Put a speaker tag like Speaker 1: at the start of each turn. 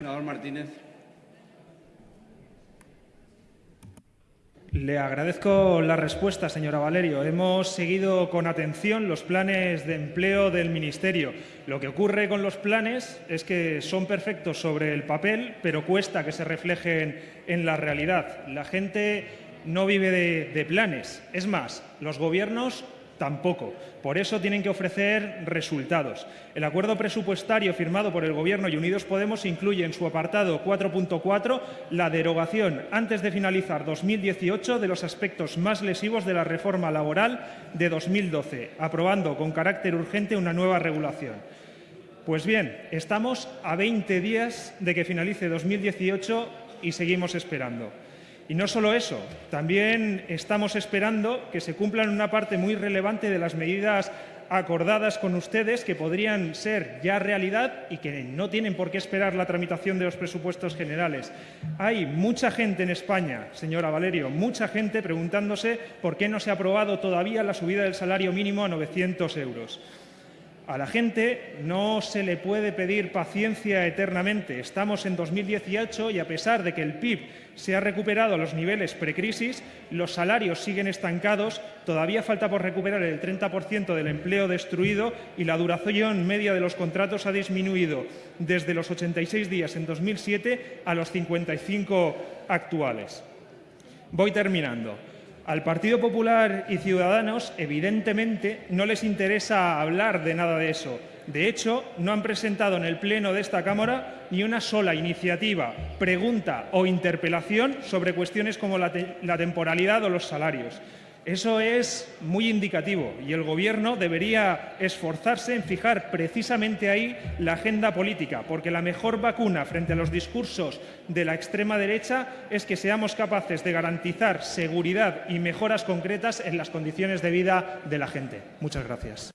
Speaker 1: Senador Martínez.
Speaker 2: Le agradezco la respuesta, señora Valerio. Hemos seguido con atención los planes de empleo del Ministerio. Lo que ocurre con los planes es que son perfectos sobre el papel, pero cuesta que se reflejen en la realidad. La gente no vive de, de planes. Es más, los gobiernos tampoco. Por eso tienen que ofrecer resultados. El acuerdo presupuestario firmado por el Gobierno y Unidos Podemos incluye en su apartado 4.4 la derogación antes de finalizar 2018 de los aspectos más lesivos de la reforma laboral de 2012, aprobando con carácter urgente una nueva regulación. Pues bien, estamos a 20 días de que finalice 2018 y seguimos esperando. Y no solo eso, también estamos esperando que se cumplan una parte muy relevante de las medidas acordadas con ustedes que podrían ser ya realidad y que no tienen por qué esperar la tramitación de los presupuestos generales. Hay mucha gente en España, señora Valerio, mucha gente preguntándose por qué no se ha aprobado todavía la subida del salario mínimo a 900 euros. A la gente no se le puede pedir paciencia eternamente. Estamos en 2018 y a pesar de que el PIB se ha recuperado a los niveles precrisis, los salarios siguen estancados, todavía falta por recuperar el 30% del empleo destruido y la duración media de los contratos ha disminuido desde los 86 días en 2007 a los 55 actuales. Voy terminando. Al Partido Popular y Ciudadanos, evidentemente, no les interesa hablar de nada de eso. De hecho, no han presentado en el Pleno de esta Cámara ni una sola iniciativa, pregunta o interpelación sobre cuestiones como la, te la temporalidad o los salarios. Eso es muy indicativo y el Gobierno debería esforzarse en fijar precisamente ahí la agenda política, porque la mejor vacuna frente a los discursos de la extrema derecha es que seamos capaces de garantizar seguridad y mejoras concretas en las condiciones de vida de la gente. Muchas gracias.